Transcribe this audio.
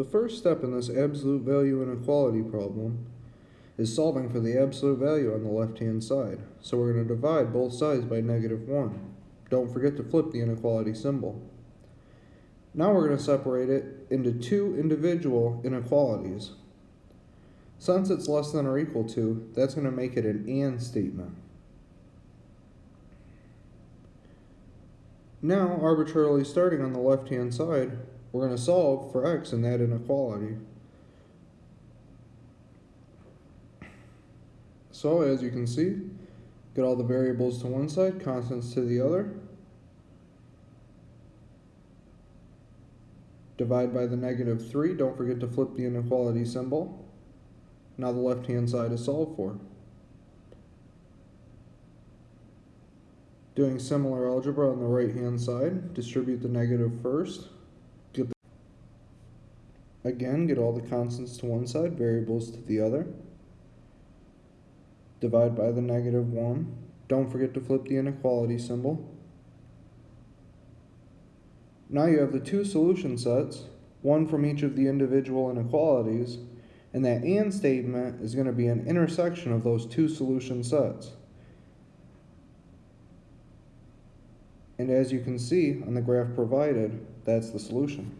The first step in this absolute value inequality problem is solving for the absolute value on the left-hand side. So we're going to divide both sides by negative 1. Don't forget to flip the inequality symbol. Now we're going to separate it into two individual inequalities. Since it's less than or equal to, that's going to make it an AND statement. Now, arbitrarily starting on the left-hand side, we're going to solve for x in that inequality. So, as you can see, get all the variables to one side, constants to the other. Divide by the negative 3. Don't forget to flip the inequality symbol. Now the left-hand side is solved for. Doing similar algebra on the right-hand side, distribute the negative first. Again, get all the constants to one side, variables to the other. Divide by the negative 1. Don't forget to flip the inequality symbol. Now you have the two solution sets, one from each of the individual inequalities, and that AND statement is going to be an intersection of those two solution sets. And as you can see on the graph provided, that's the solution.